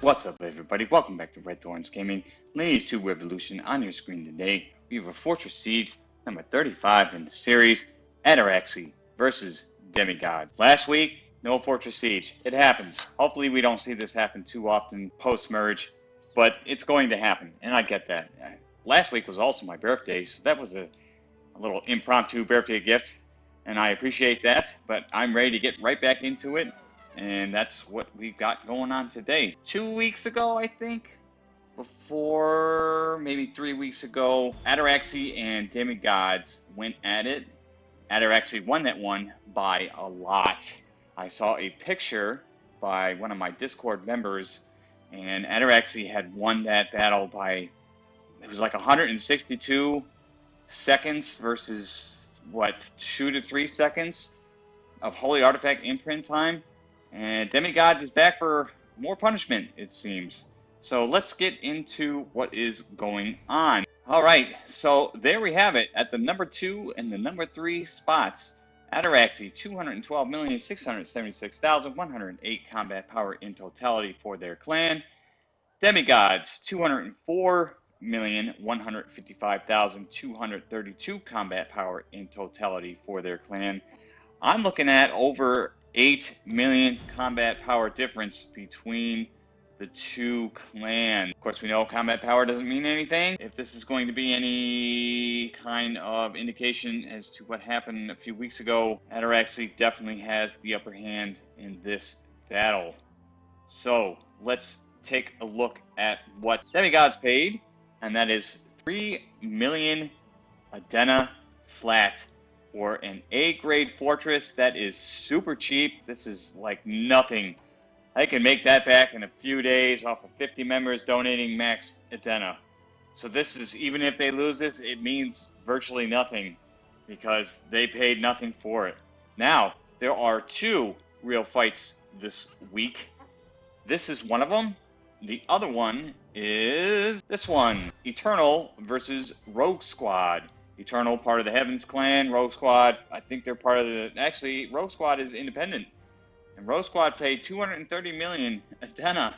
What's up, everybody? Welcome back to Red Thorns Gaming. Lineage 2 Revolution on your screen today. We have a Fortress Siege number 35 in the series, Ataraxy versus Demigod. Last week, no Fortress Siege. It happens. Hopefully, we don't see this happen too often post merge, but it's going to happen, and I get that. Last week was also my birthday, so that was a, a little impromptu birthday gift, and I appreciate that, but I'm ready to get right back into it and that's what we've got going on today. Two weeks ago, I think, before maybe three weeks ago, Ataraxy and Demigods went at it. Ataraxy won that one by a lot. I saw a picture by one of my Discord members, and Ataraxy had won that battle by it was like 162 seconds versus what two to three seconds of Holy Artifact imprint time. And Demigods is back for more punishment, it seems. So let's get into what is going on. All right, so there we have it at the number two and the number three spots. Ataraxy, 212,676,108 combat power in totality for their clan. Demigods, 204,155,232 combat power in totality for their clan. I'm looking at over 8 million combat power difference between the two clans. Of course, we know combat power doesn't mean anything. If this is going to be any kind of indication as to what happened a few weeks ago, Ataraxy definitely has the upper hand in this battle. So, let's take a look at what Demigods paid, and that is 3 million Adena flat for an A grade fortress that is super cheap. This is like nothing. I can make that back in a few days off of 50 members donating max Adena. So this is, even if they lose this, it means virtually nothing because they paid nothing for it. Now, there are two real fights this week. This is one of them. The other one is this one, Eternal versus Rogue Squad. Eternal, part of the Heavens Clan, Rogue Squad. I think they're part of the. Actually, Rogue Squad is independent, and Rogue Squad paid 230 million Adena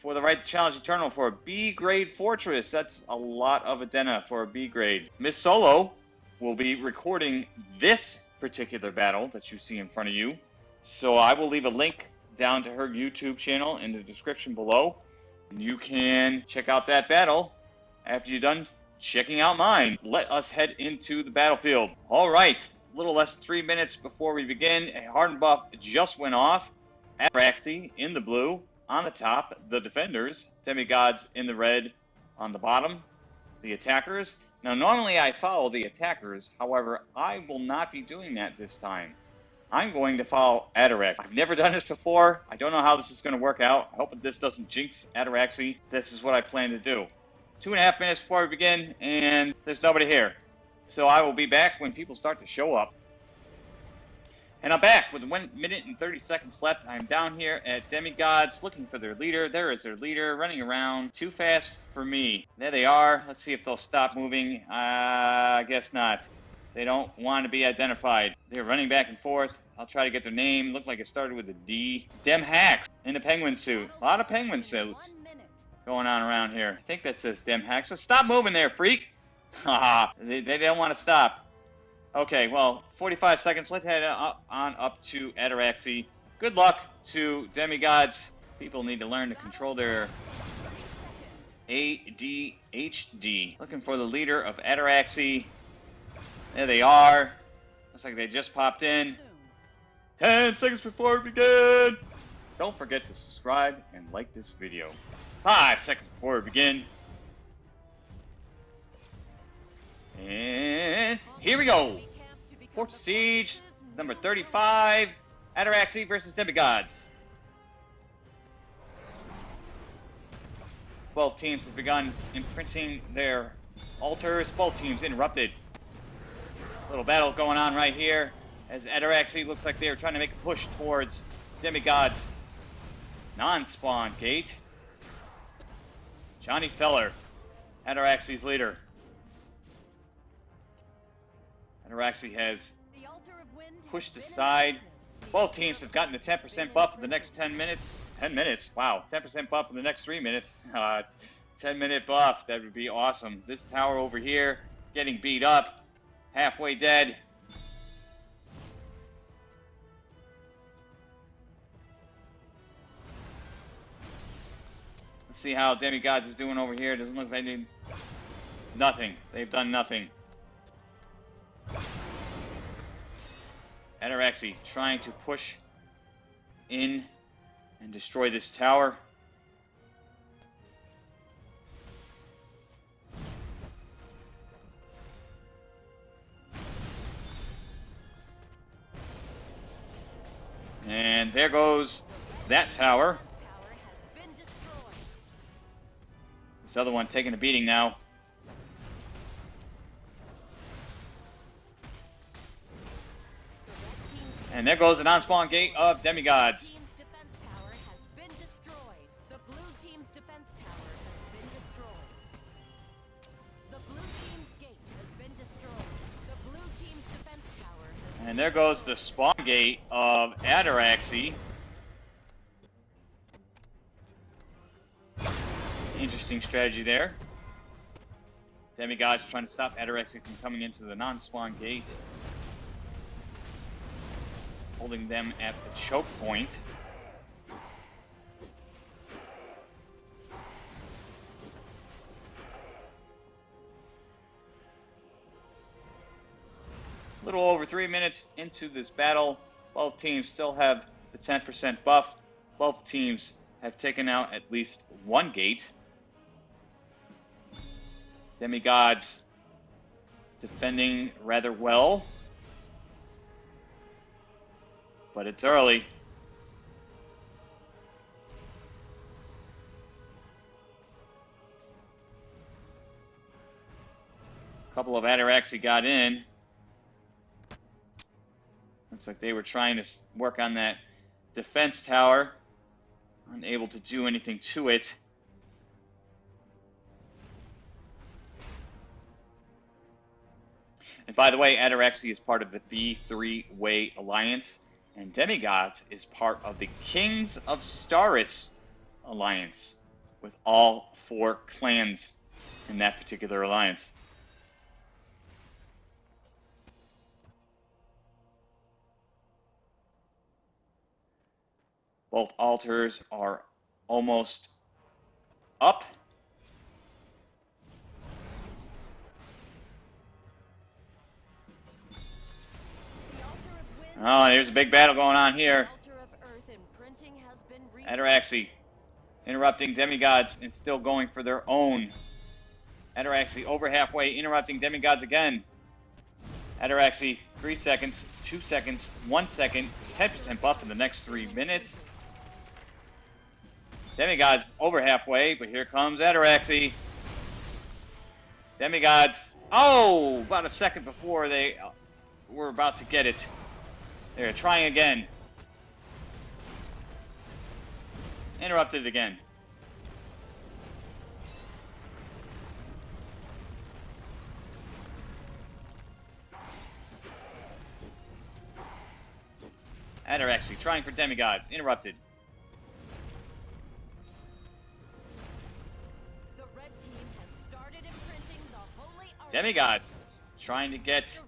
for the right to challenge Eternal for a B grade fortress. That's a lot of Adena for a B grade. Miss Solo will be recording this particular battle that you see in front of you. So I will leave a link down to her YouTube channel in the description below. You can check out that battle after you're done checking out mine. Let us head into the battlefield. All right, a little less than three minutes before we begin, a hardened buff just went off. Ataraxy in the blue on the top, the defenders, demigods in the red on the bottom, the attackers. Now, normally I follow the attackers, however, I will not be doing that this time. I'm going to follow Atarax. I've never done this before. I don't know how this is going to work out. I hope that this doesn't jinx Ataraxy. This is what I plan to do two and a half minutes before we begin, and there's nobody here. So I will be back when people start to show up. And I'm back with one minute and 30 seconds left. I'm down here at Demigods looking for their leader. There is their leader running around. Too fast for me. There they are. Let's see if they'll stop moving. Uh, I guess not. They don't want to be identified. They're running back and forth. I'll try to get their name. Looked like it started with a D. Dem Hacks in a penguin suit. A lot of penguin suits going on around here. I think that says Dem Hacks. So stop moving there, freak. Haha, they, they don't want to stop. Okay, well, 45 seconds. Let's head up, on up to Ataraxy. Good luck to demigods. People need to learn to control their ADHD. Looking for the leader of Ataraxy. There they are. Looks like they just popped in. 10 seconds before we begin. Don't forget to subscribe and like this video. Five seconds before we begin. And here we go. Fort Siege, number 35, Ataraxy versus Demigods. Both teams have begun imprinting their altars. Both teams interrupted. Little battle going on right here as Ataraxy looks like they're trying to make a push towards Demigod's non-spawn gate. Johnny Feller Ataraxy's leader. Ataraxy has The altar of wind has pushed aside. Both teams have gotten a 10% buff for the next 10 minutes. 10 minutes? Wow. 10% buff for the next 3 minutes. Uh, 10 minute buff. That would be awesome. This tower over here getting beat up. Halfway dead. Let's see how Demigods is doing over here. Doesn't look like they did nothing. They've done nothing. Ataraxy trying to push in and destroy this tower. And there goes that tower. This other one taking a beating now. The red team's And there goes the non-spawn gate of demigods. And there goes the spawn gate of blue Interesting strategy there. Demigods trying to stop Ataraxy from coming into the non-spawn gate. Holding them at the choke point. A little over three minutes into this battle. Both teams still have the 10% buff. Both teams have taken out at least one gate. Demigods defending rather well. But it's early. A couple of Ataraxy got in. Looks like they were trying to work on that defense tower. Unable to do anything to it. And by the way, Ataraxy is part of the B3 Way Alliance, and Demigods is part of the Kings of Staris Alliance, with all four clans in that particular alliance. Both altars are almost up. Oh, there's a big battle going on here. The altar of earth imprinting has been reset. Ataraxy interrupting demigods and still going for their own. Ataraxy over halfway, interrupting demigods again. Ataraxy, three seconds, two seconds, one second, 10% buff in the next three minutes. Demigods over halfway, but here comes Ataraxy. Demigods, oh, about a second before they were about to get it. They're trying again. Interrupted again. Ataraxy trying for demigods. Interrupted. The red team has started imprinting the holy. Demigods trying to get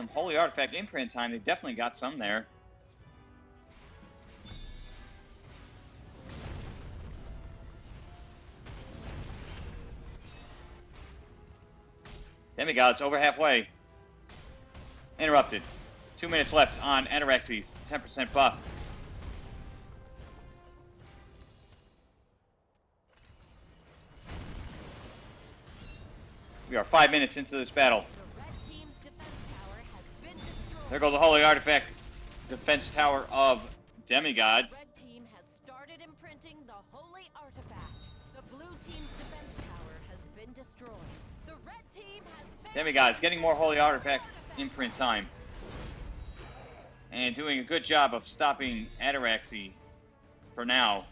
some holy artifact imprint time. They definitely got some there. Demigods over halfway. Interrupted. Two minutes left on Ataraxy's. 10% buff. We are five minutes into this battle. There goes the holy artifact defense tower of demigods. Red team has started imprinting the holy artifact. The blue team's defense tower has been destroyed. The red team has Demigods getting more holy artifact imprint time. And doing a good job of stopping Ataraxy for now.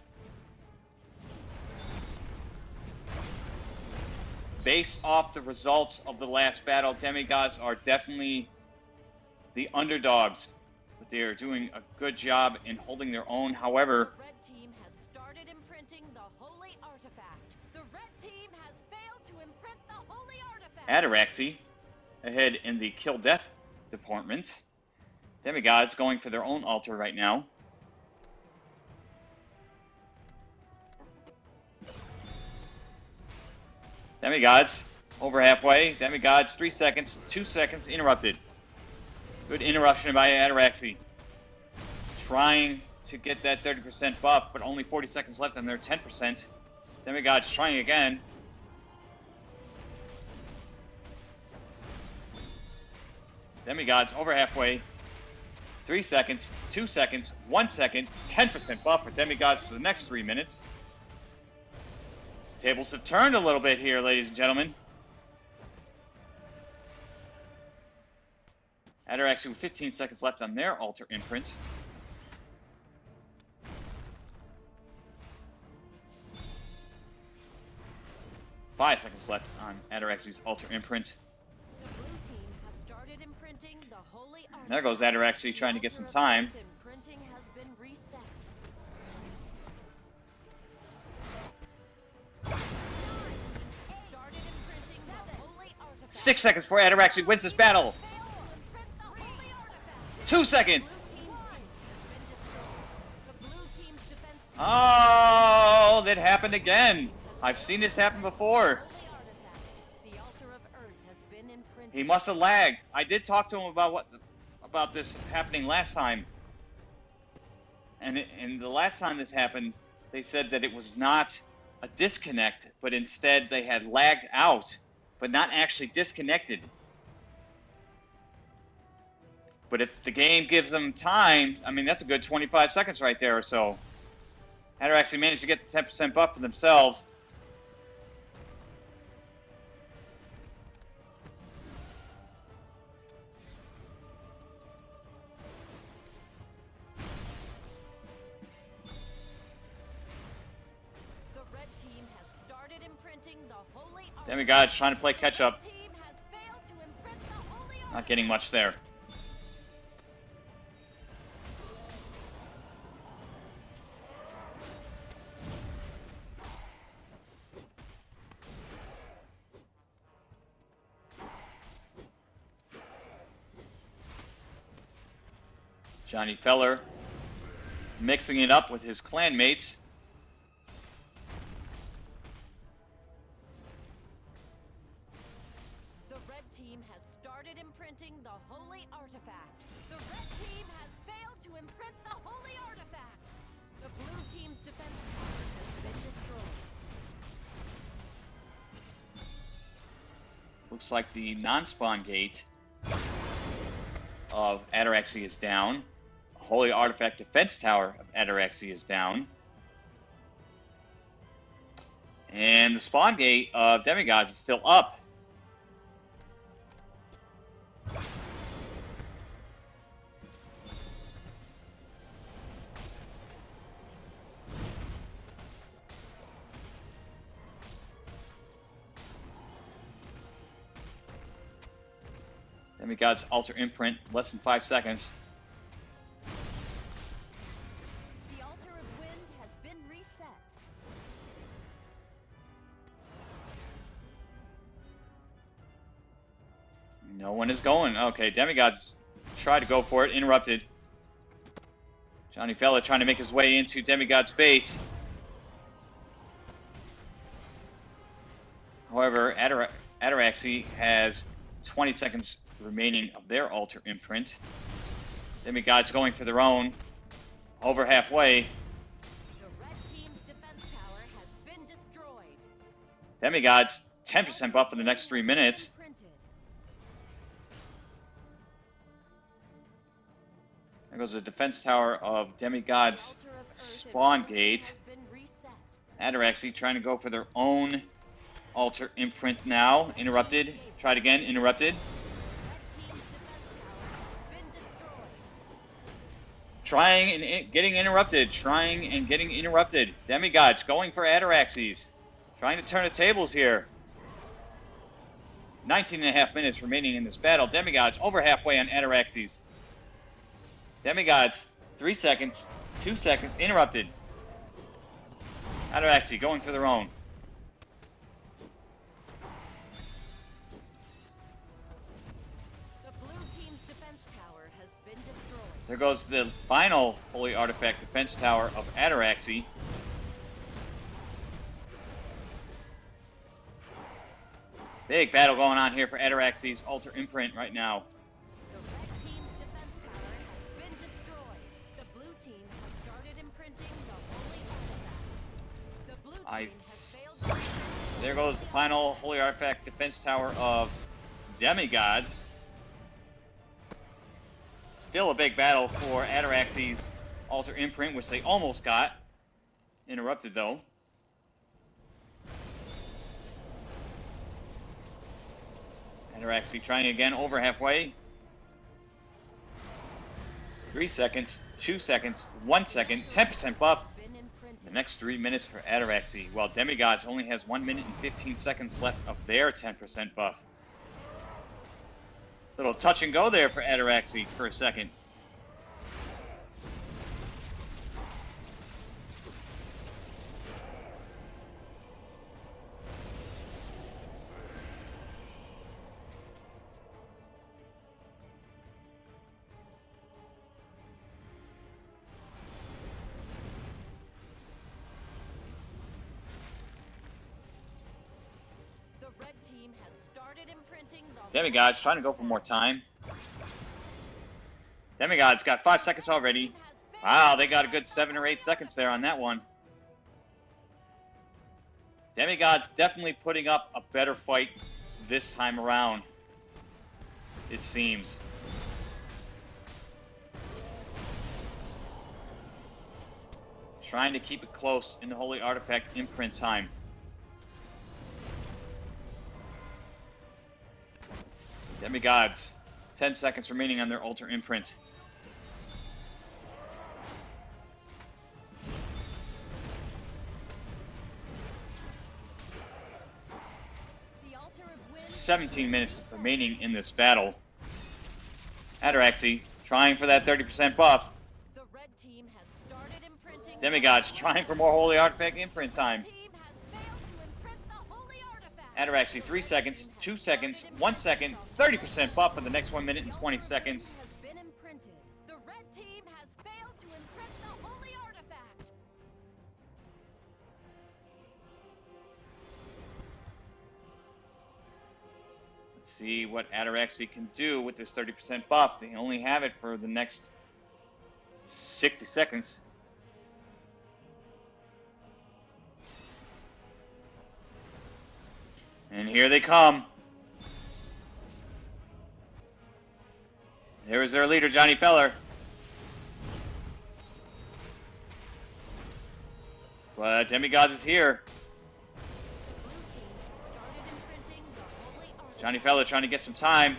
based off the results of the last battle, demigods are definitely the underdogs. But they are doing a good job in holding their own. However, red team has started imprinting the holy artifact. The red team has failed to imprint the holy artifact. Ataraxy ahead in the kill death department. Demigods going for their own altar right now. Demigods over halfway. Demigods three seconds, two seconds interrupted. Good interruption by Ataraxy. Trying to get that 30% buff, but only 40 seconds left and they're 10%. Demigods trying again. Demigods over halfway. Three seconds, two seconds, one second, 10% buff for Demigods for the next three minutes. Tables have turned a little bit here, ladies and gentlemen. Ataraxy with 15 seconds left on their altar imprint. Five seconds left on Ataraxy's altar imprint. The blue team has started imprinting the holy artifact. There goes Ataraxy trying to get some time. Imprinting has been reset. Started imprinting the holy artifact. Six seconds before Ataraxy wins this battle. Defense seconds. Oh, that happened again. I've seen this happen before. He must have lagged. I did talk to him about what about this happening last time. And and the last time this happened, they said that it was not a disconnect, but instead they had lagged out, but not actually disconnected. But if the game gives them time, I mean that's a good 25 seconds right there or so. Ataraxy managed to get the 10% buff for themselves. The red team has started imprinting the holy. Demigod's trying to play catch up. The team has failed to imprint the holy Not getting much there. Johnny Feller mixing it up with his clanmates. The red team has started imprinting the holy artifact. The red team has failed to imprint the holy artifact. The blue team's defense tower has been destroyed. Looks like the non-spawn gate of Ataraxy is down. Holy Artifact Defense Tower of Ataraxy is down. And the spawn gate of Demigods is still up. Demigod's Altar Imprint, less than five seconds. One is going. Okay, Demigods tried to go for it, interrupted. Johnny Fella trying to make his way into Demigod's base. However, Atara- Ataraxy has 20 seconds remaining of their altar imprint. Demigods going for their own. Over halfway. The red team's defense tower has been destroyed. Demigods 10% buff for the next three minutes. There goes the defense tower of Demigod's spawn gate. Ataraxy trying to go for their own altar imprint now. Interrupted. Tried again. Interrupted. Trying and in- getting interrupted. Trying and getting interrupted. Demigods going for Ataraxy's. Trying to turn the tables here. 19 and a half minutes remaining in this battle. Demigods over halfway on Ataraxy's. Demigods, three seconds, two seconds, interrupted. Ataraxy's going for their own. The blue team's defense tower has been destroyed. There goes the final Holy Artifact Defense Tower of Ataraxy. Big battle going on here for Ataraxy's Altar Imprint right now. I- There goes the final Holy Artifact Defense Tower of Demigods. Still a big battle for Ataraxy's Altar Imprint, which they almost got. Interrupted though. Ataraxy trying again over halfway. Three seconds, two seconds, one second, 10% buff. The next three minutes for Ataraxy, while Demigods only has one minute and 15 seconds left of their 10% buff. Little touch and go there for Ataraxy for a second. Demigods trying to go for more time. Demigods got five seconds already. Wow, they got a good seven or eight seconds there on that one. Demigods definitely putting up a better fight this time around. It seems. Trying to keep it close in the Holy Artifact imprint time. Demigods, 10 seconds remaining on their altar imprint. The altar of wind 17 minutes remaining in this battle. Ataraxy trying for that 30% buff. The red team has started imprinting. Demigods trying for more Holy Artifact imprint time. The team has failed to imprint the holy artifact. Ataraxy, 3 seconds, 2 seconds, 1 second, 30% buff for the next 1 minute and 20 seconds. Has been imprinted. The red team has failed to imprint the holy artifact. Let's see what Ataraxy can do with this 30% buff. They only have it for the next 60 seconds. And here they come. There is their leader, Johnny Feller. But Demigods is here. Johnny Feller trying to get some time.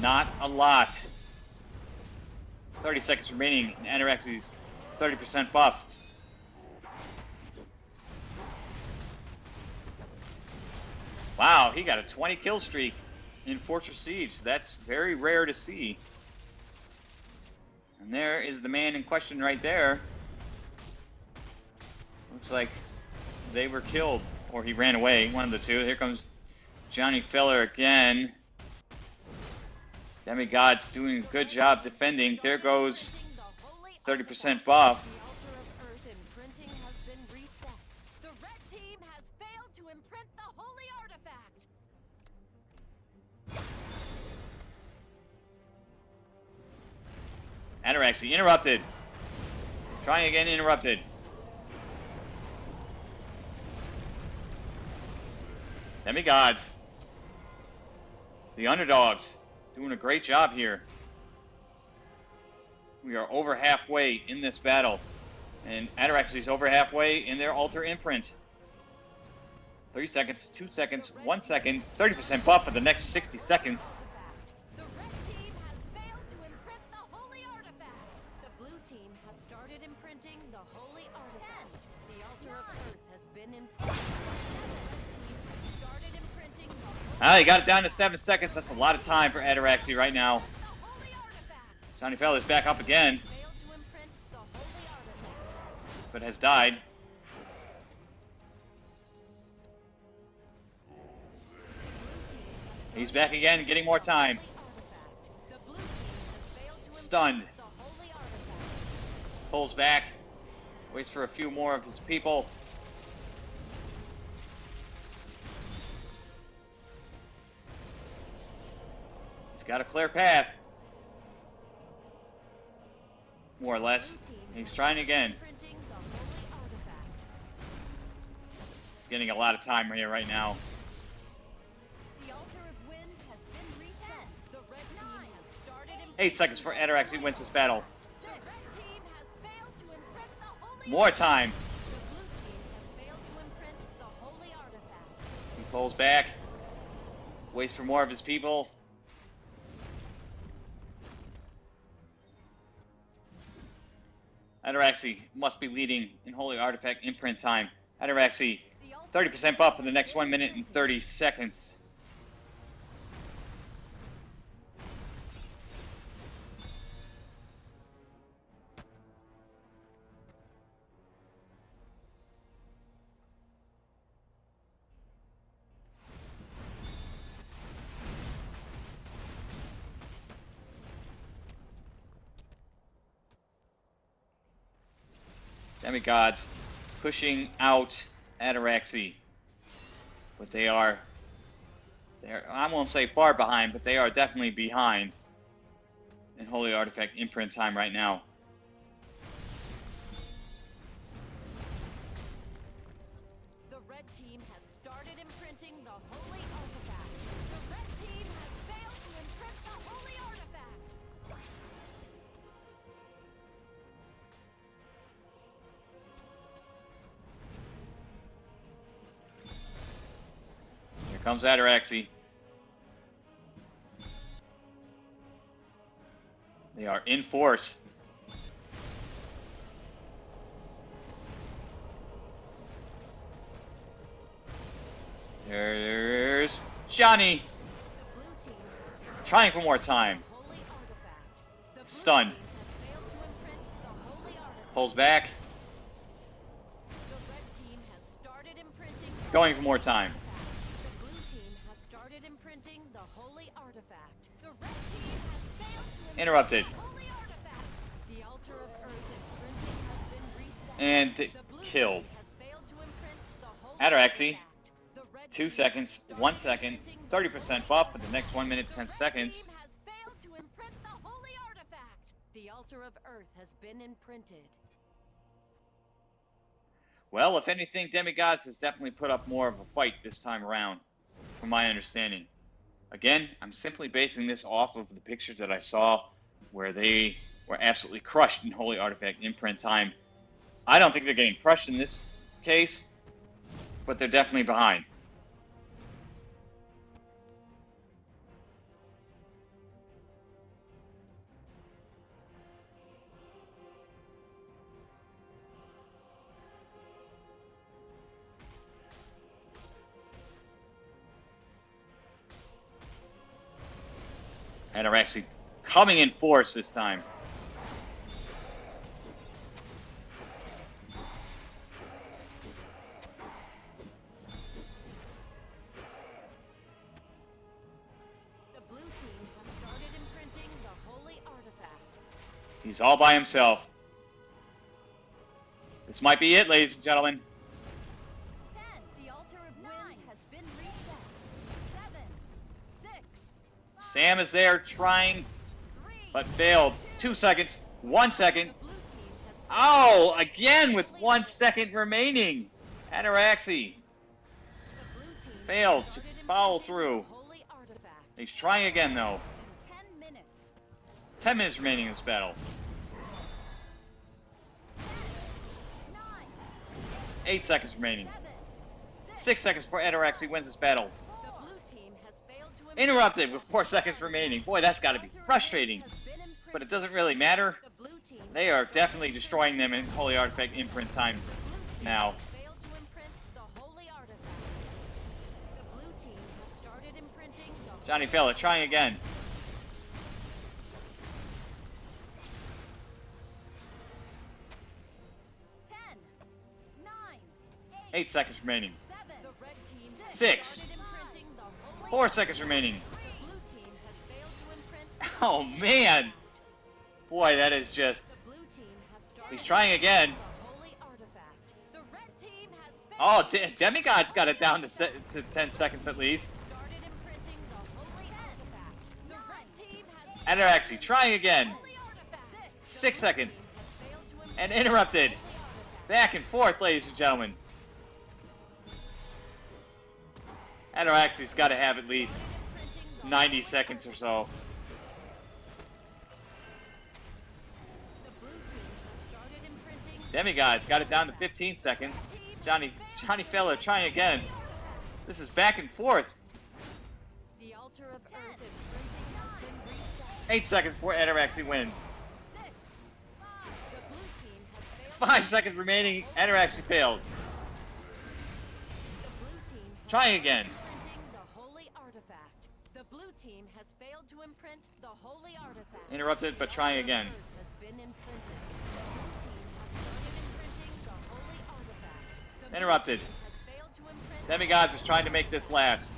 Not a lot. 30 seconds remaining in Ataraxy's 30% buff. Wow, he got a 20 kill streak in Fortress Siege. That's very rare to see. And there is the man in question right there. Looks like they were killed, or he ran away, one of the two. Here comes Johnny Feller again. Demigod's doing a good job defending. There goes 30% buff. Ataraxy interrupted. Trying again, interrupted. Demigods. The underdogs. Doing a great job here. We are over halfway in this battle. And Ataraxy's over halfway in their altar imprint. 30 seconds, 2 seconds, 1 second, 30% buff for the next 60 seconds. Ah, he got it down to seven seconds. That's a lot of time for Ataraxy right now. Johnny Feather's back up again, but has died. He's back again, getting more time. Stunned. Pulls back. Waits for a few more of his people. Got a clear path. More or less. He's trying again. He's getting a lot of time here right now. Eight seconds for Ataraxy wins this battle. More time. He pulls back. Waits for more of his people. Ataraxy must be leading in Holy Artifact imprint time. Ataraxy, 30% buff for the next 1 minute and 30 seconds. Demigods pushing out Ataraxy. But they are they're I won't say far behind, but they are definitely behind in Holy Artifact imprint time right now. Comes Ataraxy. They are in force. There's Johnny trying for more time. Stunned. Pulls back, going for more time. Reset. And killed. team has failed to imprint the holy Ataraxy, artifact. The red Two seconds, one second, imprinting the 30% buff for the next 1 minute, 10 seconds. team has failed to imprint the holy artifact. The altar of earth has been imprinted. Well, if anything, Demigods has definitely put up more of a fight this time around, from my understanding. Again, I'm simply basing this off of the pictures that I saw where they were absolutely crushed in Holy Artifact imprint time. I don't think they're getting crushed in this case, but they're definitely behind. Are actually coming in force this time. The blue team has started imprinting the holy artifact. He's all by himself. This might be it, ladies and gentlemen. Ten. The altar of wind has been reset. Seven. Six. Sam is there trying, but failed. Two seconds, one second. Oh, again with one second remaining. Has Failed to follow through. He's trying again, though. Ten minutes. Remaining in this battle. Eight seconds remaining. Six. Seconds before Ataraxy wins this battle. The blue team has failed to imprint Interrupted with four seconds remaining. Boy, that's got to be frustrating. But it doesn't really matter. The blue team They are definitely destroying them in Holy Artifact imprint time. The blue team now. has failed to imprint the holy artifact. The blue team has started imprinting Johnny Fella trying again. Ten, nine, Eight seconds remaining. seven. The red team has Six. Four seconds remaining. The blue team has failed to imprint. Oh man. Boy, that is just. The blue team has started He's trying again. the holy artifact. The red team has Oh. De- Demigod's got it down to, se- to 10 seconds at least. started imprinting the holy artifact. The red team has Ataraxy trying again. Six seconds. team has failed to imprint And interrupted. Back and forth, ladies and gentlemen. Ataraxy's got to have at least Started imprinting the 90 seconds or so. Demigod's got it down to 15 seconds. Johnny Johnny Fella trying again. This is back and forth. Eight seconds before Ataraxy wins. Five. Seconds remaining. Ataraxy failed. Trying again. Imprinting the holy artifact. The blue team has failed to imprint the holy artifact. Interrupted, but trying again. earth has been imprinted. The blue team has started imprinting the holy artifact. The blue Interrupted. team has failed to imprint Demigods is trying to make this last.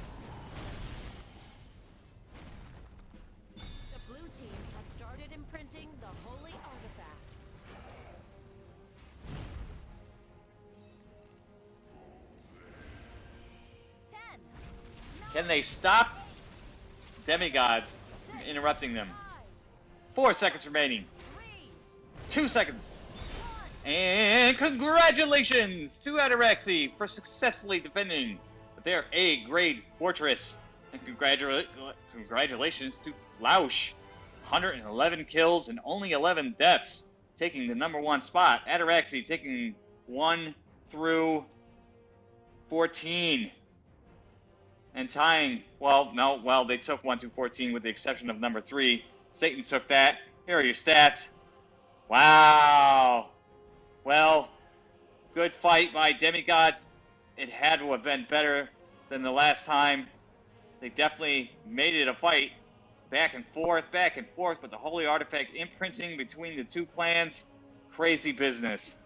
The blue team has started imprinting the holy artifact. Ten. Can they stop Demigods interrupting them? Four seconds remaining. Two seconds. And congratulations to Ataraxy for successfully defending their A-grade fortress. And congratula- congratulations to Lausch. 111 kills and only 11 deaths, taking the number one spot. Ataraxy taking 1 through 14. And tying, well, no, well, they took 1 through 14 with the exception of number 3. Satan took that. Here are your stats. Wow. Well, good fight by Demigods. It had to have been better than the last time. They definitely made it a fight. Back and forth, back and forth, but the Holy Artifact imprinting between the two clans. Crazy business.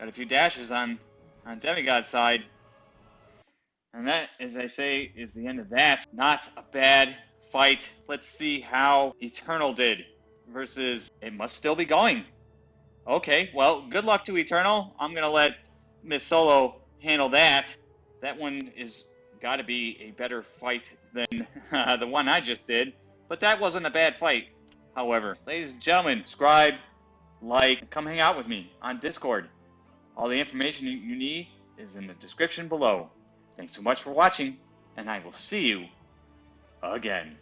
Got a few dashes on on Demigod's side. And that, as I say, is the end of that. Not a bad fight. Let's see how Eternal did versus it must still be going. Okay, well, good luck to Eternal. I'm gonna let Miss Solo handle that. That one is got to be a better fight than uh, the one I just did. But that wasn't a bad fight. However, ladies and gentlemen, subscribe, like, come hang out with me on Discord. All the information you- need is in the description below. Thanks so much for watching, and I will see you again.